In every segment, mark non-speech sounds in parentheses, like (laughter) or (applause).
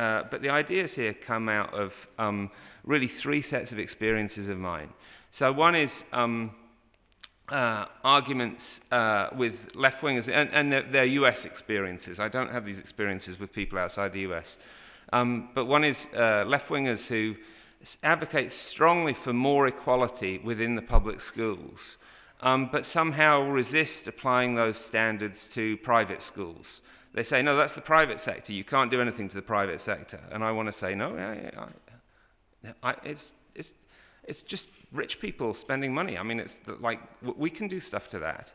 uh, but the ideas here come out of um, really three sets of experiences of mine. So one is um, uh, arguments uh, with left-wingers and, and their, US experiences. I don't have these experiences with people outside the US. Um, but one is uh, left-wingers who advocate strongly for more equality within the public schools, um, but somehow resist applying those standards to private schools. They say, no, that's the private sector. You can't do anything to the private sector. And I want to say, no, I, I, I, it's, it's, it's just rich people spending money. I mean, it's like, we can do stuff to that.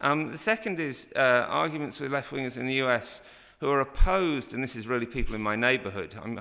Um, the second is uh, arguments with left-wingers in the US who are opposed, and this is really people in my neighborhood, I'm,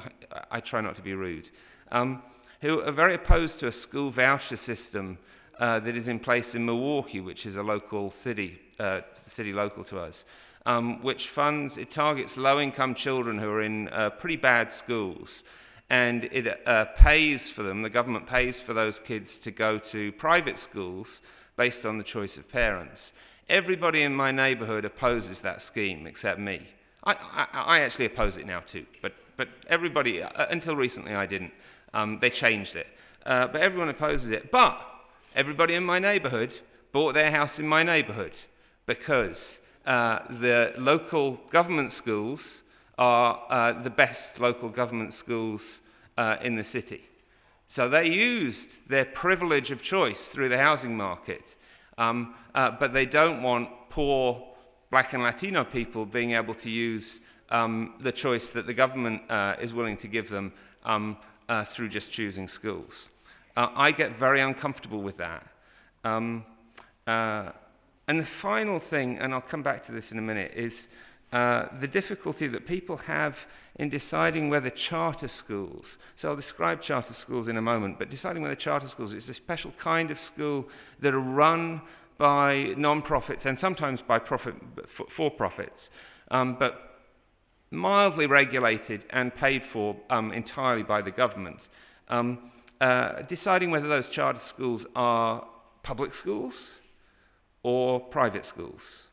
I try not to be rude, um, who are very opposed to a school voucher system uh, that is in place in Milwaukee, which is a local city, uh, city local to us, um, which funds, it targets low-income children who are in uh, pretty bad schools, and it uh, pays for them, the government pays for those kids to go to private schools based on the choice of parents. Everybody in my neighborhood opposes that scheme except me. I, I, I actually oppose it now too, but, but everybody, uh, until recently I didn't. Um, they changed it. Uh, but everyone opposes it. But everybody in my neighborhood bought their house in my neighborhood because uh, the local government schools are uh, the best local government schools uh, in the city. So they used their privilege of choice through the housing market, um, uh, but they don't want poor black and Latino people being able to use um, the choice that the government uh, is willing to give them um, through just choosing schools. I get very uncomfortable with that. And the final thing, and I'll come back to this in a minute, is uh, the difficulty that people have in deciding whether charter schools, so I'll describe charter schools in a moment, but deciding whether charter schools is a special kind of school that are run by non-profits and sometimes by profit, for-profits, um, but mildly regulated and paid for um, entirely by the government, um, uh, deciding whether those charter schools are public schools or private schools.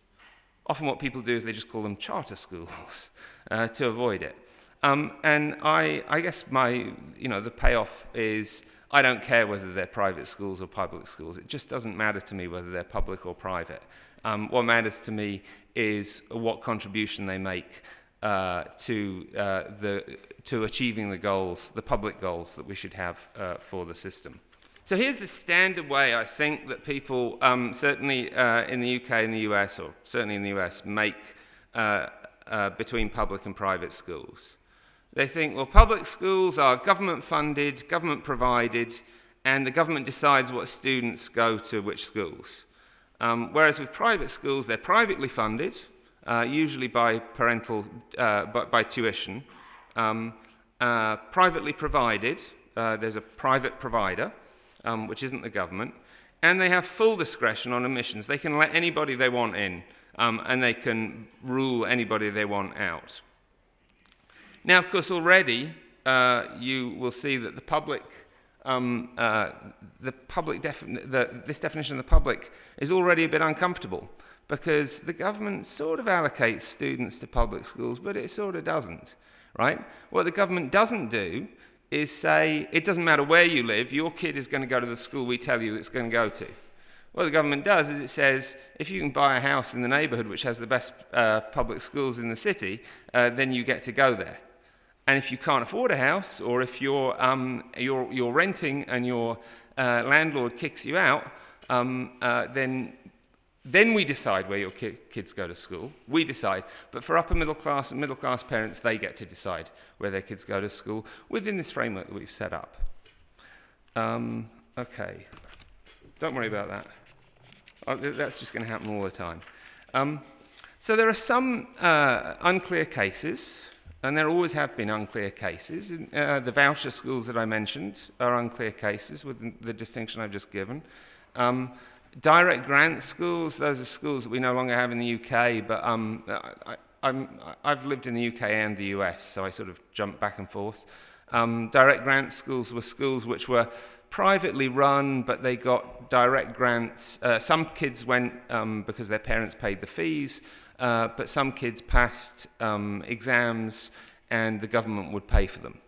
Often what people do is they just call them charter schools (laughs) uh, to avoid it. Um, and I, I guess my, you know, the payoff is I don't care whether they're private schools or public schools. It just doesn't matter to me whether they're public or private. Um, what matters to me is what contribution they make uh, to, uh, the, to achieving the goals, the public goals that we should have uh, for the system. So here's the standard way I think that people, um, certainly uh, in the UK and the US, or certainly in the US, make uh, uh, between public and private schools. They think, well, public schools are government funded, government provided, and the government decides what students go to which schools. Um, whereas with private schools, they're privately funded, uh, usually by parental, uh, by, by, tuition, um, uh, privately provided, uh, there's a private provider, um, which isn't the government, and they have full discretion on admissions. They can let anybody they want in, um, and they can rule anybody they want out. Now, of course, already uh, you will see that the public, um, uh, the public the, this definition of the public is already a bit uncomfortable because the government sort of allocates students to public schools, but it sort of doesn't, right? What the government doesn't do is say, it doesn't matter where you live, your kid is going to go to the school we tell you it's going to go to. What the government does is it says, if you can buy a house in the neighborhood which has the best uh, public schools in the city, uh, then you get to go there. And if you can't afford a house, or if you're, um, you're, you're renting and your uh, landlord kicks you out, um, uh, then then we decide where your ki kids go to school. We decide. But for upper middle class and middle class parents, they get to decide where their kids go to school within this framework that we've set up. Um, okay. Don't worry about that. Oh, that's just going to happen all the time. Um, so there are some uh, unclear cases, and there always have been unclear cases. Uh, the voucher schools that I mentioned are unclear cases with the distinction I've just given. Um, direct grant schools, those are schools that we no longer have in the UK, but um, I, have lived in the UK and the US, so I sort of jump back and forth. Um, direct grant schools were schools which were privately run, but they got direct grants. Uh, some kids went um, because their parents paid the fees, uh, but some kids passed um, exams and the government would pay for them.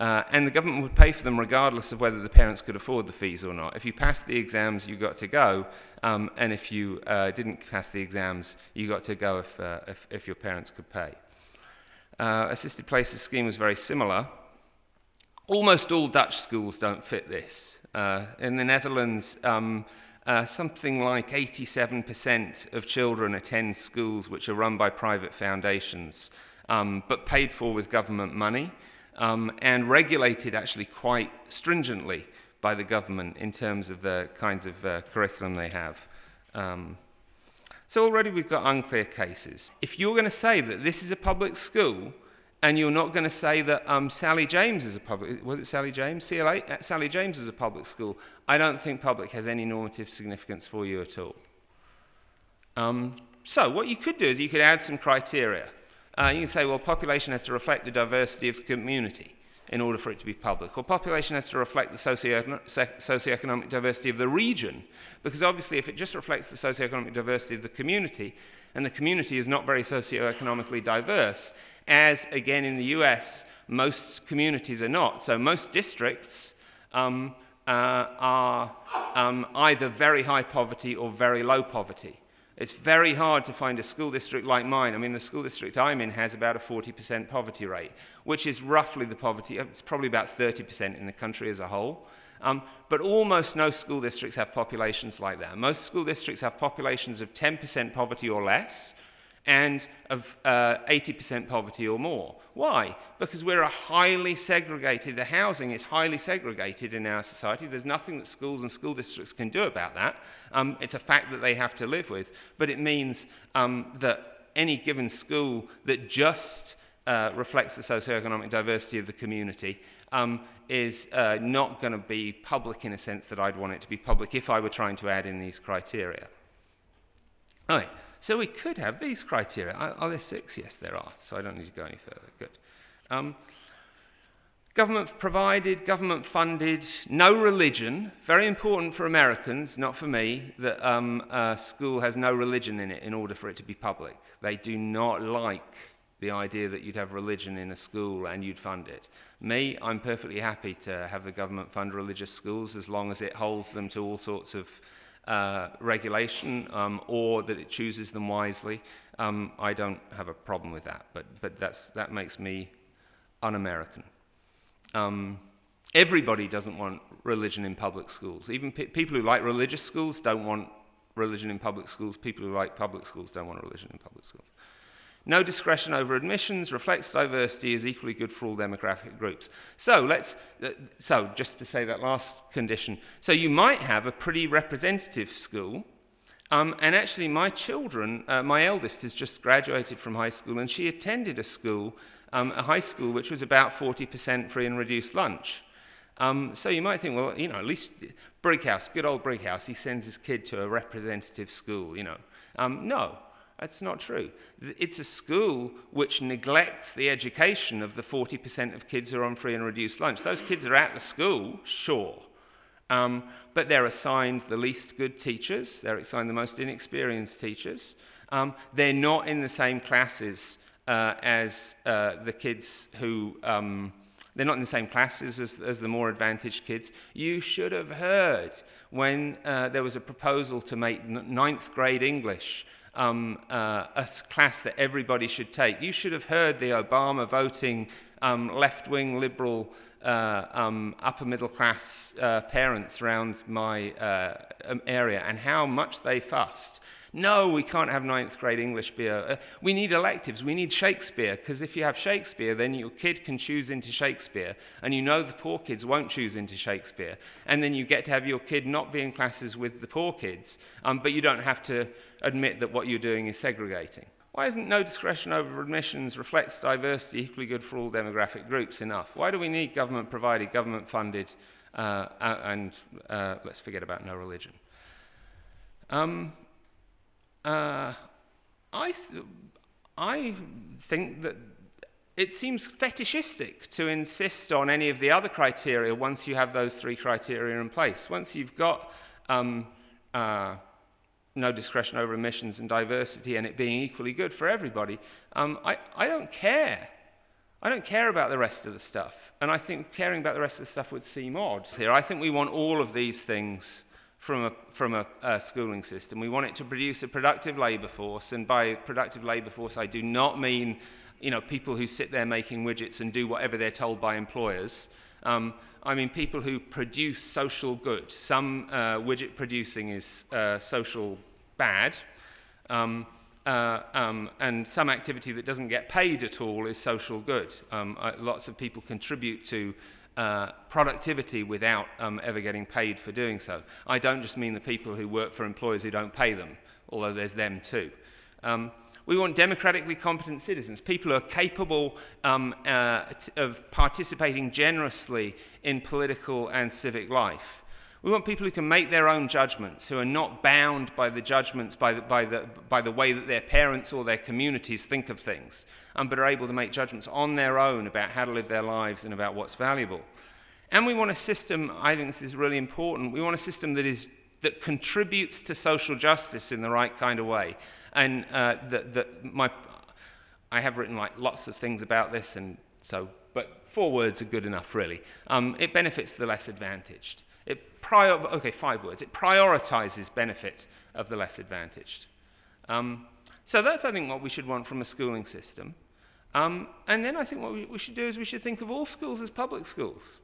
Uh, and the government would pay for them regardless of whether the parents could afford the fees or not. If you passed the exams, you got to go, um, and if you uh, didn't pass the exams, you got to go if, uh, if, if, your parents could pay. Uh, assisted places scheme was very similar. Almost all Dutch schools don't fit this. Uh, in the Netherlands, um, uh, something like 87% of children attend schools which are run by private foundations, um, but paid for with government money um, and regulated actually quite stringently by the government in terms of the kinds of uh, curriculum they have. Um, so already we've got unclear cases. If you're going to say that this is a public school, and you're not going to say that um, Sally James is a public, was it Sally James? CLA? Uh, Sally James is a public school. I don't think public has any normative significance for you at all. Um, so what you could do is you could add some criteria. Uh, you can say, well, population has to reflect the diversity of the community in order for it to be public. Or population has to reflect the socioeconomic diversity of the region. Because obviously, if it just reflects the socioeconomic diversity of the community, and the community is not very socioeconomically diverse, as again in the US, most communities are not. So most districts um, uh, are um, either very high poverty or very low poverty. It's very hard to find a school district like mine. I mean, the school district I'm in has about a 40% poverty rate, which is roughly the poverty, it's probably about 30% in the country as a whole. Um, but almost no school districts have populations like that. Most school districts have populations of 10% poverty or less, and of 80% uh, poverty or more. Why? Because we're a highly segregated, the housing is highly segregated in our society. There's nothing that schools and school districts can do about that. Um, it's a fact that they have to live with. But it means um, that any given school that just uh, reflects the socioeconomic diversity of the community um, is uh, not going to be public in a sense that I'd want it to be public if I were trying to add in these criteria. All right. So we could have these criteria. Are, are, there six? Yes, there are. So I don't need to go any further. Good. Um, government provided, government funded, no religion. Very important for Americans, not for me, that um, a school has no religion in it in order for it to be public. They do not like the idea that you'd have religion in a school and you'd fund it. Me, I'm perfectly happy to have the government fund religious schools as long as it holds them to all sorts of uh, regulation um, or that it chooses them wisely, um, I don't have a problem with that. But, but that's, that makes me un American. Um, everybody doesn't want religion in public schools. Even pe people who like religious schools don't want religion in public schools. People who like public schools don't want religion in public schools. No discretion over admissions reflects diversity is equally good for all demographic groups. So let's, uh, so just to say that last condition. So you might have a pretty representative school, um, and actually my children, uh, my eldest has just graduated from high school, and she attended a school, um, a high school which was about 40% free and reduced lunch. Um, so you might think, well, you know, at least Brighouse, good old Brighouse, he sends his kid to a representative school, you know. Um, no, that's not true. It's a school which neglects the education of the 40% of kids who are on free and reduced lunch. Those kids are at the school, sure, um, but they're assigned the least good teachers, they're assigned the most inexperienced teachers. Um, they're not in the same classes uh, as uh, the kids who, um, they're not in the same classes as, as, the more advantaged kids. You should have heard when uh, there was a proposal to make ninth grade English um, uh, a class that everybody should take. You should have heard the Obama voting um, left wing liberal uh, um, upper middle class uh, parents around my uh, um, area and how much they fussed no, we can't have ninth grade English beer. Uh, we need electives. We need Shakespeare, because if you have Shakespeare, then your kid can choose into Shakespeare, and you know the poor kids won't choose into Shakespeare. And then you get to have your kid not be in classes with the poor kids, um, but you don't have to admit that what you're doing is segregating. Why isn't no discretion over admissions reflects diversity equally good for all demographic groups enough? Why do we need government provided, government funded, uh, and uh, let's forget about no religion? Um, uh, I, th I think that it seems fetishistic to insist on any of the other criteria once you have those three criteria in place. Once you've got um, uh, no discretion over emissions and diversity and it being equally good for everybody, um, I, I don't care I don't care about the rest of the stuff. And I think caring about the rest of the stuff would seem odd here. I think we want all of these things from a, from a, a schooling system. We want it to produce a productive labour force, and by productive labour force, I do not mean you know, people who sit there making widgets and do whatever they're told by employers. Um, I mean people who produce social good. Some uh, widget producing is uh, social bad, um, uh, um, and some activity that doesn't get paid at all is social good. Um, uh, lots of people contribute to uh, productivity without um, ever getting paid for doing so. I don't just mean the people who work for employers who don't pay them, although there's them too. Um, we want democratically competent citizens, people who are capable um, uh, of participating generously in political and civic life. We want people who can make their own judgments, who are not bound by the judgments, by the, by the, by the way that their parents or their communities think of things, but are able to make judgments on their own about how to live their lives and about what's valuable. And we want a system, I think this is really important, we want a system that, is, that contributes to social justice in the right kind of way. And uh, the, the, my, I have written like lots of things about this, and so, but four words are good enough, really. Um, it benefits the less advantaged. It prior, okay, five words. It prioritizes benefit of the less advantaged. Um, so that's, I think, what we should want from a schooling system. Um, and then I think what we, we should do is we should think of all schools as public schools.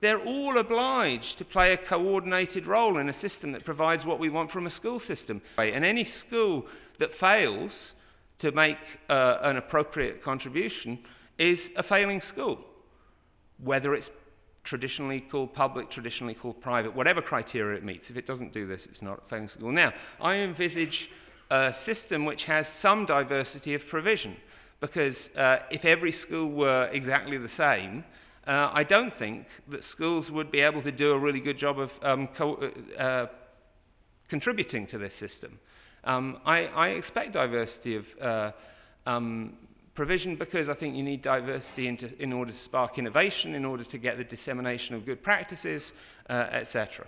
They're all obliged to play a coordinated role in a system that provides what we want from a school system. And any school that fails to make uh, an appropriate contribution is a failing school, whether it's traditionally called public, traditionally called private, whatever criteria it meets. If it doesn't do this, it's not a failing school. Now, I envisage a system which has some diversity of provision, because uh, if every school were exactly the same, uh, I don't think that schools would be able to do a really good job of um, co uh, uh, contributing to this system. Um, I, I, expect diversity of uh, um, provision because I think you need diversity into, in order to spark innovation, in order to get the dissemination of good practices, uh, etc.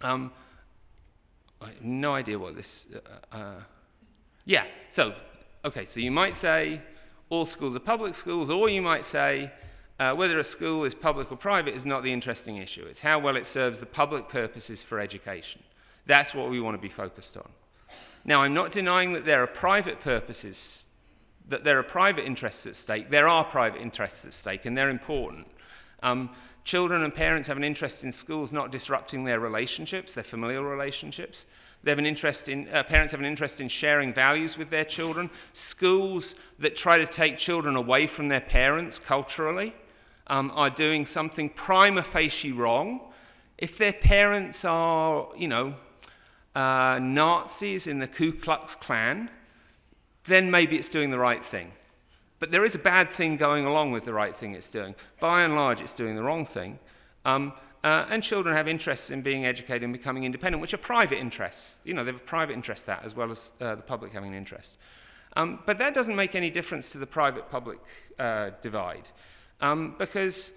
Um, I have no idea what this... Uh, uh, yeah, so, okay, so you might say all schools are public schools, or you might say uh, whether a school is public or private is not the interesting issue. It's how well it serves the public purposes for education. That's what we want to be focused on. Now, I'm not denying that there are private purposes, that there are private interests at stake. There are private interests at stake, and they're important. Um, children and parents have an interest in schools not disrupting their relationships, their familial relationships. They have an interest in, uh, parents have an interest in sharing values with their children. Schools that try to take children away from their parents culturally um, are doing something prima facie wrong, if their parents are, you know, uh, Nazis in the Ku Klux Klan, then maybe it's doing the right thing. But there is a bad thing going along with the right thing it's doing. By and large, it's doing the wrong thing. Um, uh, and children have interests in being educated and becoming independent, which are private interests. You know, they have a private interest that, as well as uh, the public having an interest. Um, but that doesn't make any difference to the private-public uh, divide. Um, because,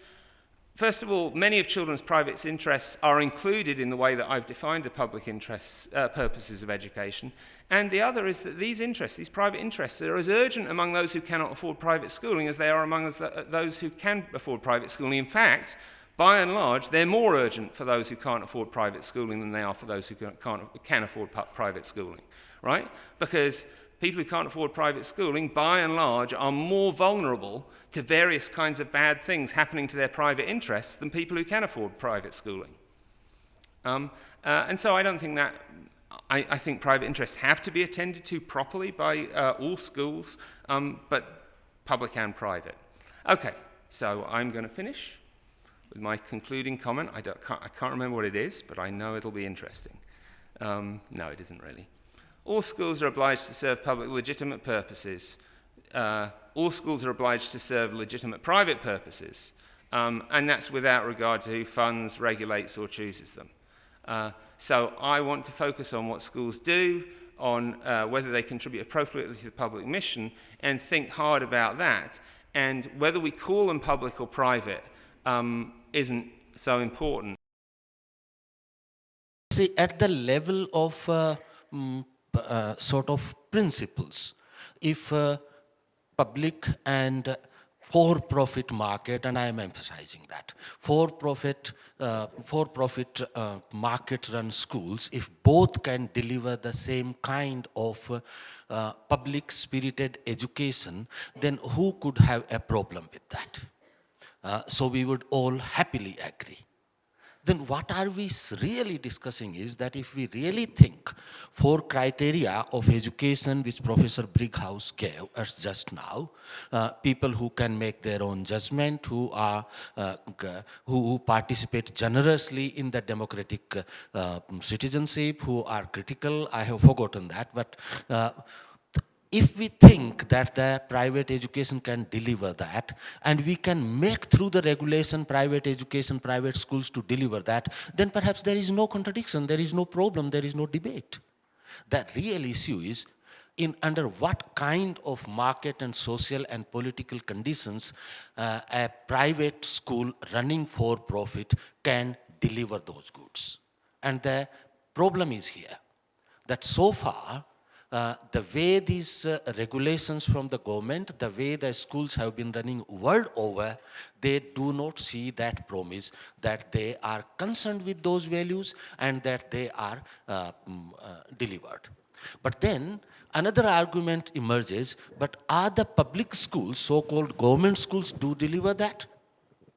first of all, many of children's private interests are included in the way that I've defined the public interests, uh, purposes of education. And the other is that these interests, these private interests, are as urgent among those who cannot afford private schooling as they are among uh, those who can afford private schooling. In fact, by and large, they're more urgent for those who can't afford private schooling than they are for those who can't, can afford private schooling, right? Because people who can't afford private schooling, by and large, are more vulnerable to various kinds of bad things happening to their private interests than people who can afford private schooling. Um, uh, and so I don't think that, I, I, think private interests have to be attended to properly by uh, all schools, um, but public and private. Okay, so I'm going to finish with my concluding comment. I, can't, I can't remember what it is, but I know it'll be interesting. Um, no, it isn't really. All schools are obliged to serve public legitimate purposes. Uh, all schools are obliged to serve legitimate private purposes, um, and that's without regard to who funds, regulates, or chooses them. Uh, so I want to focus on what schools do, on uh, whether they contribute appropriately to the public mission, and think hard about that. And whether we call them public or private um, isn't so important. See, at the level of uh, mm, uh, sort of principles. If uh, public and for-profit market, and I am emphasizing that. For-profit uh, for-profit uh, market-run schools, if both can deliver the same kind of uh, public-spirited education, then who could have a problem with that? Uh, so we would all happily agree then what are we really discussing is that if we really think four criteria of education which Professor Brighouse gave us just now, uh, people who can make their own judgment, who are uh, who, participate generously in the democratic uh, citizenship, who are critical, I have forgotten that, but uh, if we think that the private education can deliver that and we can make through the regulation private education private schools to deliver that then perhaps there is no contradiction there is no problem there is no debate. The real issue is in under what kind of market and social and political conditions uh, a private school running for profit can deliver those goods. And the problem is here that so far uh, the way these uh, regulations from the government, the way the schools have been running world over, they do not see that promise that they are concerned with those values and that they are uh, mm, uh delivered. But then another argument emerges, but are the public schools, so-called government schools, do deliver that?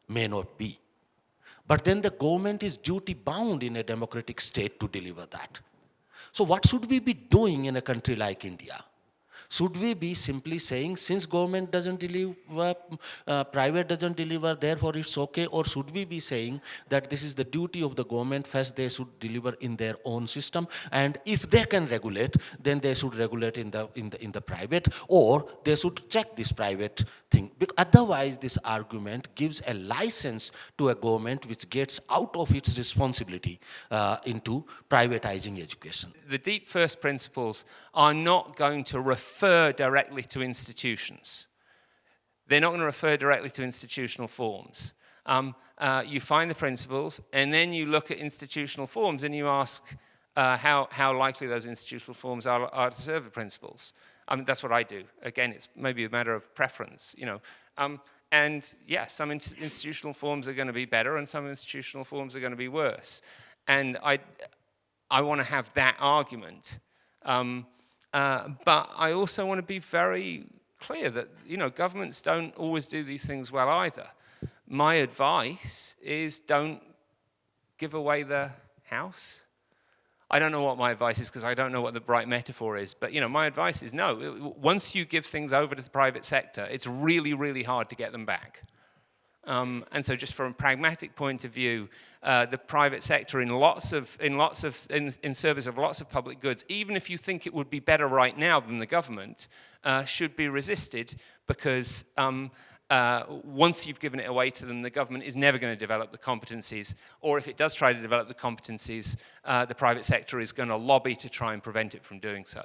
May not be. But then the government is duty bound in a democratic state to deliver that. So what should we be doing in a country like India? Should we be simply saying, since government doesn't deliver, uh, private doesn't deliver, therefore it's okay? Or should we be saying that this is the duty of the government, first they should deliver in their own system, and if they can regulate, then they should regulate in the, in the, in the private, or they should check this private thing. Because otherwise, this argument gives a license to a government which gets out of its responsibility uh, into privatizing education. The deep first principles are not going to refer refer directly to institutions. They're not going to refer directly to institutional forms. Um, uh, you find the principles, and then you look at institutional forms, and you ask uh, how, how likely those institutional forms are, are to serve the principles. I mean, that's what I do. Again, it's maybe a matter of preference, you know. Um, and yes, yeah, some in institutional forms are going to be better, and some institutional forms are going to be worse. And I, I want to have that argument. Um, uh, but I also want to be very clear that, you know, governments don't always do these things well either. My advice is don't give away the house. I don't know what my advice is because I don't know what the right metaphor is. But, you know, my advice is no. Once you give things over to the private sector, it's really, really hard to get them back. Um, and so just from a pragmatic point of view, uh, the private sector in lots of, in lots of, in, in service of lots of public goods, even if you think it would be better right now than the government, uh, should be resisted because um, uh, once you've given it away to them, the government is never going to develop the competencies, or if it does try to develop the competencies, uh, the private sector is going to lobby to try and prevent it from doing so.